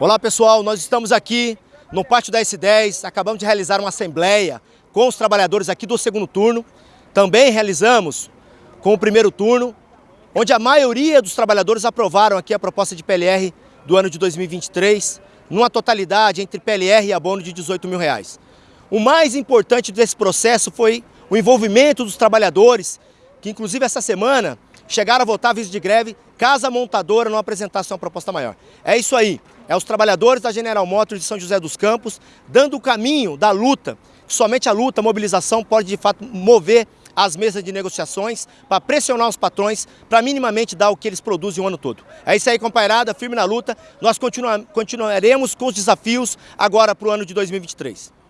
Olá pessoal, nós estamos aqui no pátio da S10, acabamos de realizar uma assembleia com os trabalhadores aqui do segundo turno. Também realizamos com o primeiro turno, onde a maioria dos trabalhadores aprovaram aqui a proposta de PLR do ano de 2023, numa totalidade entre PLR e abono de 18 mil reais. O mais importante desse processo foi o envolvimento dos trabalhadores, que inclusive essa semana chegaram a votar aviso de greve caso a montadora não apresentasse uma proposta maior. É isso aí, é os trabalhadores da General Motors de São José dos Campos dando o caminho da luta, somente a luta, a mobilização pode de fato mover as mesas de negociações para pressionar os patrões para minimamente dar o que eles produzem o ano todo. É isso aí, companheirada, firme na luta. Nós continua, continuaremos com os desafios agora para o ano de 2023.